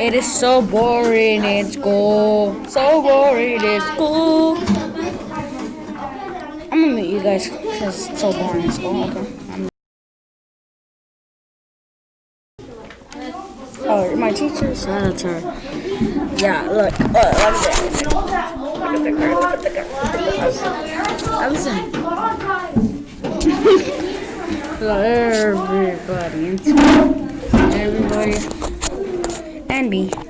It is so boring in school. So boring in school. I'm gonna meet you guys because it's so boring in school. Okay. I'm Oh, you're my teacher? So that's her. Yeah, look. Oh, look at that. Look at the girl. Look at the girl. Allison. Hello, everybody. Everybody. And me.